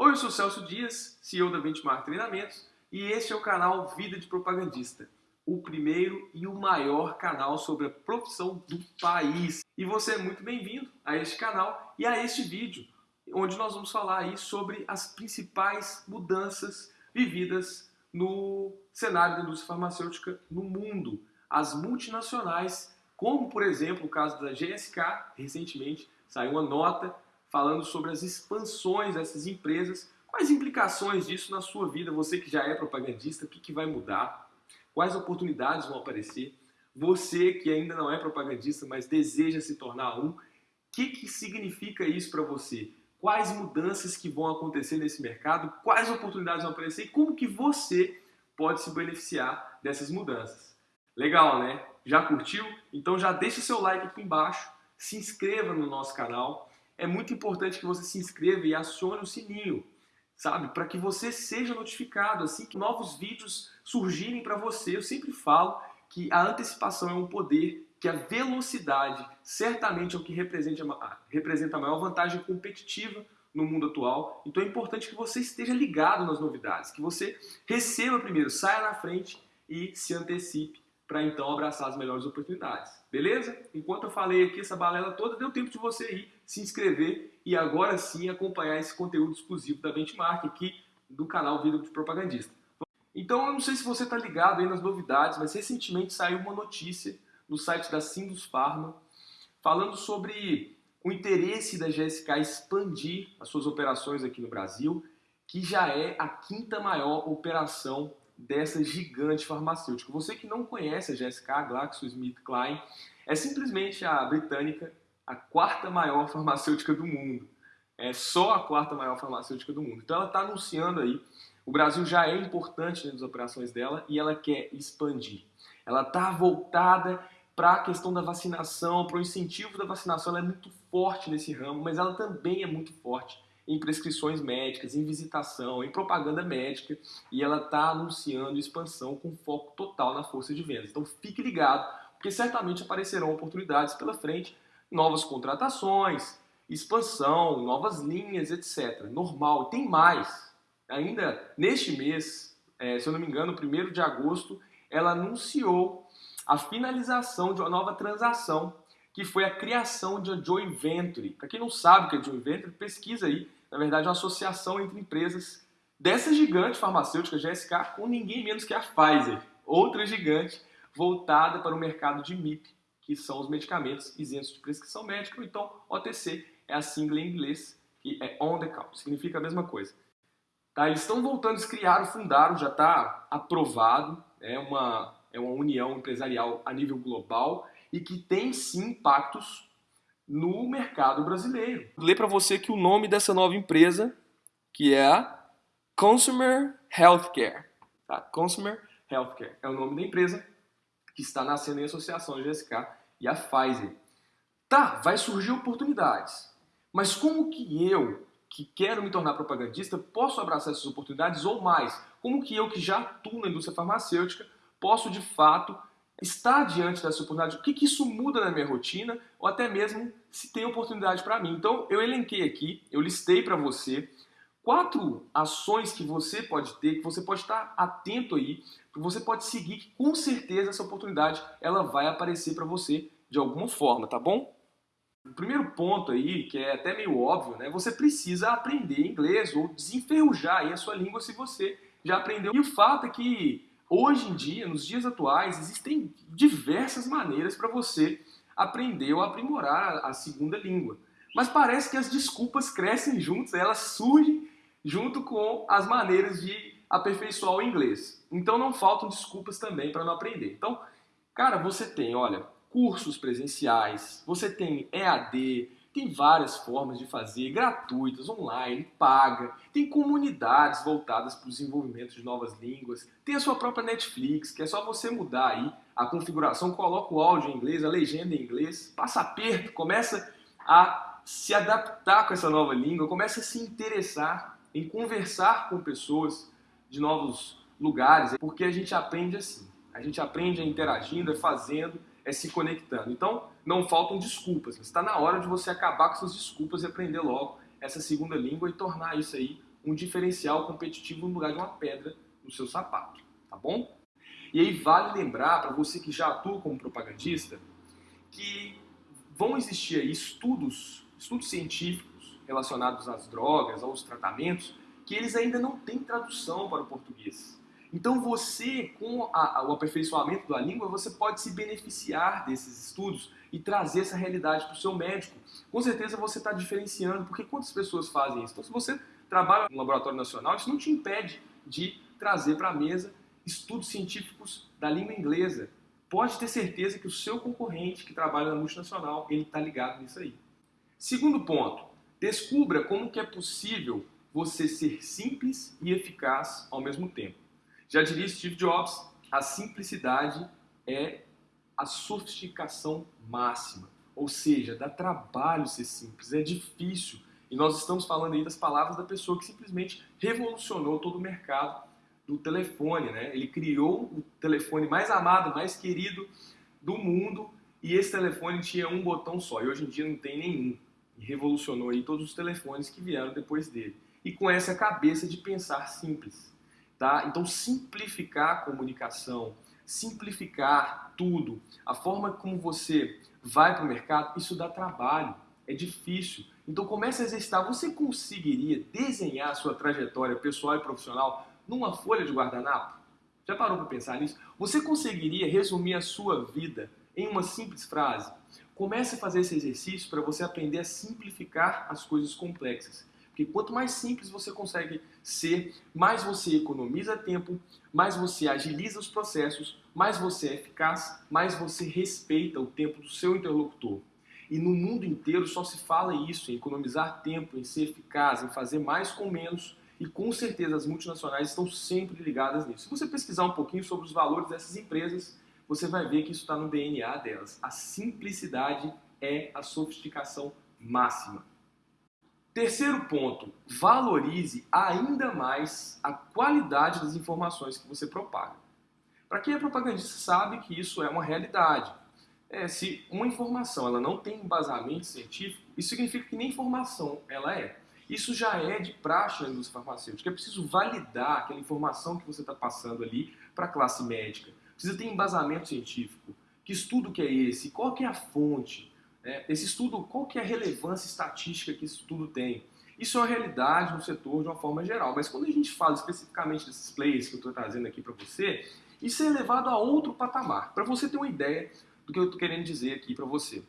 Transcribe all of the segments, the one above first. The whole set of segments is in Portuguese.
Oi, eu sou Celso Dias, CEO da Benchmark Treinamentos, e este é o canal Vida de Propagandista, o primeiro e o maior canal sobre a profissão do país. E você é muito bem-vindo a este canal e a este vídeo, onde nós vamos falar aí sobre as principais mudanças vividas no cenário da indústria farmacêutica no mundo. As multinacionais, como por exemplo o caso da GSK, recentemente saiu uma nota falando sobre as expansões dessas empresas, quais implicações disso na sua vida, você que já é propagandista, o que, que vai mudar, quais oportunidades vão aparecer, você que ainda não é propagandista, mas deseja se tornar um, o que, que significa isso para você? Quais mudanças que vão acontecer nesse mercado, quais oportunidades vão aparecer e como que você pode se beneficiar dessas mudanças. Legal, né? Já curtiu? Então já deixa o seu like aqui embaixo, se inscreva no nosso canal é muito importante que você se inscreva e acione o sininho, sabe? Para que você seja notificado assim que novos vídeos surgirem para você. Eu sempre falo que a antecipação é um poder, que a velocidade certamente é o que representa, a maior vantagem competitiva no mundo atual. Então é importante que você esteja ligado nas novidades, que você receba primeiro, saia na frente e se antecipe para então abraçar as melhores oportunidades. Beleza? Enquanto eu falei aqui essa balela toda, deu tempo de você ir se inscrever e agora sim acompanhar esse conteúdo exclusivo da Benchmark aqui do canal Vida de Propagandista. Então eu não sei se você está ligado aí nas novidades, mas recentemente saiu uma notícia no site da Sindus Pharma falando sobre o interesse da GSK expandir as suas operações aqui no Brasil, que já é a quinta maior operação dessa gigante farmacêutica. Você que não conhece a GSK, GlaxoSmithKline, é simplesmente a britânica, a quarta maior farmacêutica do mundo. É só a quarta maior farmacêutica do mundo. Então ela está anunciando aí, o Brasil já é importante nas operações dela e ela quer expandir. Ela está voltada para a questão da vacinação, para o incentivo da vacinação, ela é muito forte nesse ramo, mas ela também é muito forte em prescrições médicas, em visitação, em propaganda médica, e ela está anunciando expansão com foco total na força de vendas. Então fique ligado, porque certamente aparecerão oportunidades pela frente, novas contratações, expansão, novas linhas, etc. Normal. Tem mais. Ainda neste mês, é, se eu não me engano, 1 de agosto, ela anunciou a finalização de uma nova transação, que foi a criação de uma joint venture. Para quem não sabe o que é joint venture, pesquisa aí na verdade, uma associação entre empresas dessa gigante farmacêutica GSK com ninguém menos que a Pfizer, outra gigante voltada para o mercado de MIP, que são os medicamentos isentos de prescrição médica, então OTC, é a sigla em inglês, que é on the counter, significa a mesma coisa. Tá, eles estão voltando, eles criaram, fundaram, já está aprovado, é uma, é uma união empresarial a nível global e que tem sim impactos no mercado brasileiro. Vou ler para você que o nome dessa nova empresa, que é a Consumer Healthcare. Tá? Consumer Healthcare é o nome da empresa que está nascendo em associação a GSK e a Pfizer. Tá, vai surgir oportunidades. Mas como que eu, que quero me tornar propagandista, posso abraçar essas oportunidades ou mais? Como que eu, que já atuo na indústria farmacêutica, posso de fato estar diante dessa oportunidade, o que, que isso muda na minha rotina, ou até mesmo se tem oportunidade para mim. Então, eu elenquei aqui, eu listei para você quatro ações que você pode ter, que você pode estar atento aí, que você pode seguir, que com certeza essa oportunidade ela vai aparecer para você de alguma forma, tá bom? O primeiro ponto aí, que é até meio óbvio, né? Você precisa aprender inglês ou desenferrujar aí a sua língua se você já aprendeu. E o fato é que Hoje em dia, nos dias atuais, existem diversas maneiras para você aprender ou aprimorar a segunda língua. Mas parece que as desculpas crescem juntas, elas surgem junto com as maneiras de aperfeiçoar o inglês. Então não faltam desculpas também para não aprender. Então, cara, você tem, olha, cursos presenciais, você tem EAD, tem várias formas de fazer, gratuitas, online, paga. Tem comunidades voltadas para o desenvolvimento de novas línguas. Tem a sua própria Netflix, que é só você mudar aí a configuração, coloca o áudio em inglês, a legenda em inglês, passa aperto, começa a se adaptar com essa nova língua, começa a se interessar em conversar com pessoas de novos lugares, porque a gente aprende assim. A gente aprende interagindo, fazendo, é se conectando. Então, não faltam desculpas. Está na hora de você acabar com suas desculpas e aprender logo essa segunda língua e tornar isso aí um diferencial competitivo no lugar de uma pedra no seu sapato, tá bom? E aí vale lembrar para você que já atua como propagandista que vão existir aí estudos, estudos científicos relacionados às drogas, aos tratamentos, que eles ainda não têm tradução para o português. Então você, com a, o aperfeiçoamento da língua, você pode se beneficiar desses estudos e trazer essa realidade para o seu médico. Com certeza você está diferenciando, porque quantas pessoas fazem isso? Então se você trabalha no laboratório nacional, isso não te impede de trazer para a mesa estudos científicos da língua inglesa. Pode ter certeza que o seu concorrente que trabalha na multinacional, ele está ligado nisso aí. Segundo ponto, descubra como que é possível você ser simples e eficaz ao mesmo tempo. Já diria Steve Jobs, a simplicidade é a sofisticação máxima. Ou seja, dá trabalho ser simples, é difícil. E nós estamos falando aí das palavras da pessoa que simplesmente revolucionou todo o mercado do telefone, né? Ele criou o telefone mais amado, mais querido do mundo e esse telefone tinha um botão só e hoje em dia não tem nenhum. E revolucionou aí todos os telefones que vieram depois dele. E com essa cabeça de pensar simples, tá? Então simplificar a comunicação, simplificar tudo, a forma como você vai para o mercado, isso dá trabalho, é difícil. Então comece a exercitar. Você conseguiria desenhar a sua trajetória pessoal e profissional numa folha de guardanapo? Já parou para pensar nisso? Você conseguiria resumir a sua vida em uma simples frase? Comece a fazer esse exercício para você aprender a simplificar as coisas complexas. Porque quanto mais simples você consegue ser, mais você economiza tempo, mais você agiliza os processos, mais você é eficaz, mais você respeita o tempo do seu interlocutor. E no mundo inteiro só se fala isso, em economizar tempo, em ser eficaz, em fazer mais com menos, e com certeza as multinacionais estão sempre ligadas nisso. Se você pesquisar um pouquinho sobre os valores dessas empresas, você vai ver que isso está no DNA delas. A simplicidade é a sofisticação máxima. Terceiro ponto, valorize ainda mais a qualidade das informações que você propaga. Para quem é propagandista sabe que isso é uma realidade. É, se uma informação ela não tem embasamento científico, isso significa que nem informação ela é. Isso já é de praxe na indústria farmacêutica. É preciso validar aquela informação que você está passando ali para a classe médica. Precisa ter embasamento científico. Que estudo que é esse? Qual que é a fonte? É, esse estudo, qual que é a relevância estatística que esse estudo tem? Isso é uma realidade no setor de uma forma geral, mas quando a gente fala especificamente desses players que eu estou trazendo aqui para você, isso é levado a outro patamar. Para você ter uma ideia do que eu estou querendo dizer aqui para você.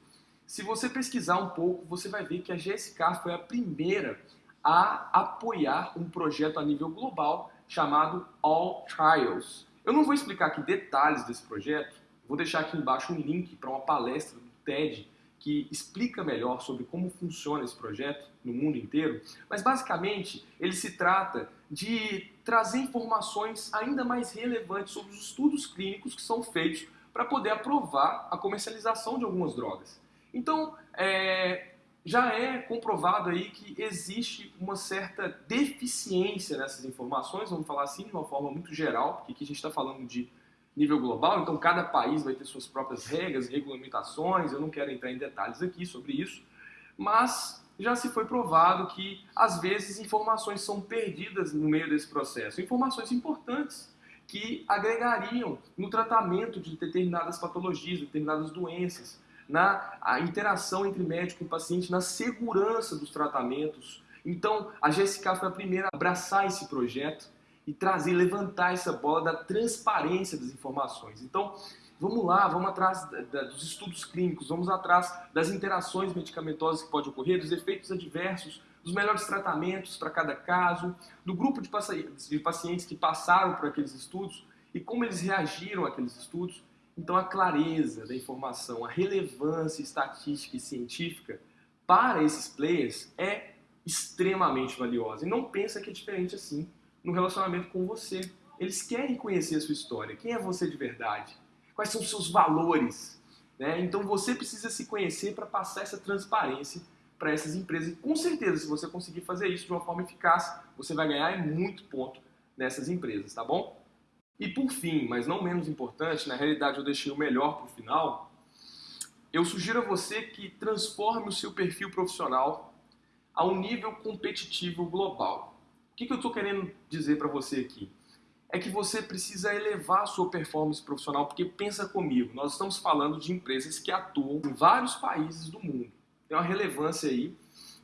Se você pesquisar um pouco, você vai ver que a GSK foi a primeira a apoiar um projeto a nível global chamado All Trials. Eu não vou explicar aqui detalhes desse projeto, vou deixar aqui embaixo um link para uma palestra do TED que explica melhor sobre como funciona esse projeto no mundo inteiro, mas basicamente ele se trata de trazer informações ainda mais relevantes sobre os estudos clínicos que são feitos para poder aprovar a comercialização de algumas drogas. Então, é, já é comprovado aí que existe uma certa deficiência nessas informações, vamos falar assim de uma forma muito geral, porque aqui a gente está falando de nível global, então cada país vai ter suas próprias regras, regulamentações, eu não quero entrar em detalhes aqui sobre isso, mas já se foi provado que às vezes informações são perdidas no meio desse processo, informações importantes que agregariam no tratamento de determinadas patologias, determinadas doenças na interação entre médico e paciente, na segurança dos tratamentos. Então, a GSK foi a primeira a abraçar esse projeto e trazer, levantar essa bola da transparência das informações. Então, vamos lá, vamos atrás dos estudos clínicos, vamos atrás das interações medicamentosas que podem ocorrer, dos efeitos adversos, dos melhores tratamentos para cada caso, do grupo de pacientes que passaram por aqueles estudos e como eles reagiram àqueles estudos. Então, a clareza da informação, a relevância estatística e científica para esses players é extremamente valiosa. E não pensa que é diferente assim no relacionamento com você. Eles querem conhecer a sua história. Quem é você de verdade? Quais são os seus valores? Né? Então, você precisa se conhecer para passar essa transparência para essas empresas. E com certeza, se você conseguir fazer isso de uma forma eficaz, você vai ganhar muito ponto nessas empresas, tá bom? E por fim, mas não menos importante, na realidade eu deixei o melhor para o final, eu sugiro a você que transforme o seu perfil profissional a um nível competitivo global. Que, que eu estou querendo dizer para você aqui? É que você precisa elevar a sua performance profissional, porque pensa comigo, nós estamos falando de empresas que atuam em vários países do mundo. Tem uma relevância aí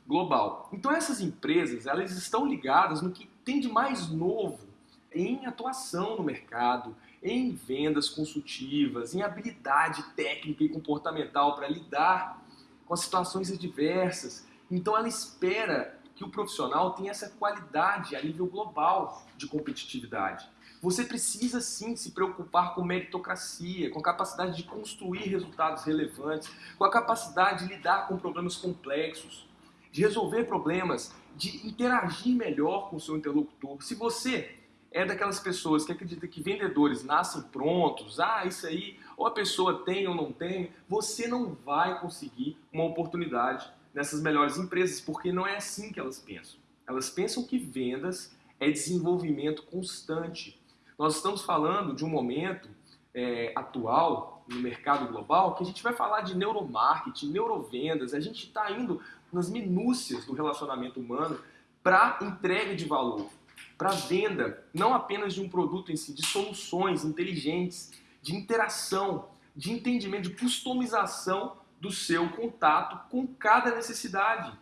global. Então essas empresas, elas estão ligadas no que tem de mais novo em atuação no mercado, em vendas consultivas, em habilidade técnica e comportamental para lidar com as situações adversas. Então ela espera que o profissional tenha essa qualidade a nível global de competitividade. Você precisa sim se preocupar com meritocracia, com a capacidade de construir resultados relevantes, com a capacidade de lidar com problemas complexos, de resolver problemas, de interagir melhor com o seu interlocutor. Se você é daquelas pessoas que acreditam que vendedores nascem prontos, ah, isso aí, ou a pessoa tem ou não tem, você não vai conseguir uma oportunidade nessas melhores empresas, porque não é assim que elas pensam. Elas pensam que vendas é desenvolvimento constante. Nós estamos falando de um momento é, atual no mercado global que a gente vai falar de neuromarketing, neurovendas, a gente está indo nas minúcias do relacionamento humano para entrega de valor, para venda, não apenas de um produto em si, de soluções inteligentes, de interação, de entendimento, de customização do seu contato com cada necessidade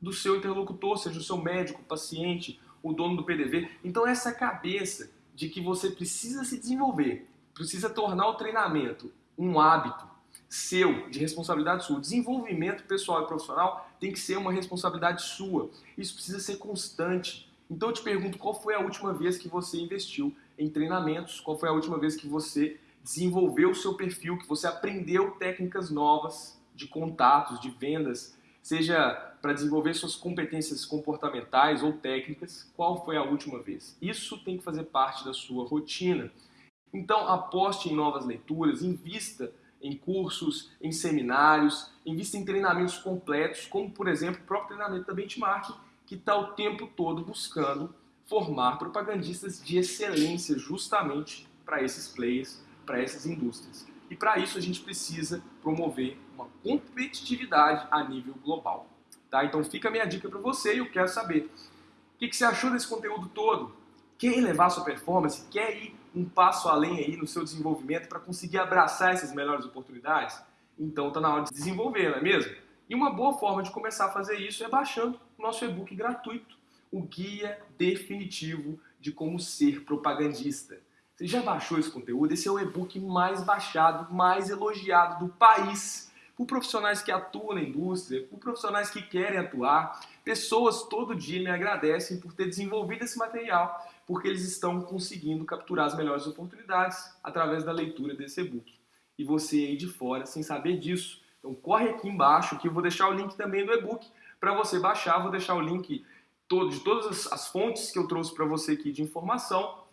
do seu interlocutor, seja o seu médico, o paciente, o dono do PDV. Então essa cabeça de que você precisa se desenvolver, precisa tornar o treinamento um hábito seu, de responsabilidade sua. O desenvolvimento pessoal e profissional tem que ser uma responsabilidade sua. Isso precisa ser constante. Então eu te pergunto, qual foi a última vez que você investiu em treinamentos? Qual foi a última vez que você desenvolveu o seu perfil, que você aprendeu técnicas novas de contatos, de vendas, seja para desenvolver suas competências comportamentais ou técnicas, qual foi a última vez? Isso tem que fazer parte da sua rotina. Então, aposte em novas leituras, invista em cursos, em seminários, invista em treinamentos completos, como, por exemplo, o próprio treinamento da Benchmark, que está o tempo todo buscando formar propagandistas de excelência justamente para esses players, para essas indústrias. E para isso a gente precisa promover uma competitividade a nível global. Tá? Então fica a minha dica para você e eu quero saber o que, que você achou desse conteúdo todo? Quer elevar sua performance? Quer ir um passo além aí no seu desenvolvimento para conseguir abraçar essas melhores oportunidades? Então está na hora de desenvolver, não é mesmo? E uma boa forma de começar a fazer isso é baixando o nosso e-book gratuito, o Guia Definitivo de Como Ser Propagandista. Você já baixou esse conteúdo? Esse é o e-book mais baixado, mais elogiado do país. Por profissionais que atuam na indústria, por profissionais que querem atuar, pessoas todo dia me agradecem por ter desenvolvido esse material, porque eles estão conseguindo capturar as melhores oportunidades através da leitura desse e-book. E você aí de fora, sem saber disso, então corre aqui embaixo que eu vou deixar o link também do e-book para você baixar, vou deixar o link de todas as fontes que eu trouxe para você aqui de informação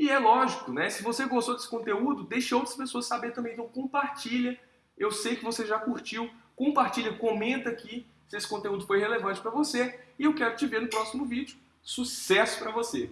e é lógico, né? Se você gostou desse conteúdo, deixe outras pessoas saber também. Então compartilha. Eu sei que você já curtiu. Compartilha, comenta aqui se esse conteúdo foi relevante para você. E eu quero te ver no próximo vídeo. Sucesso para você!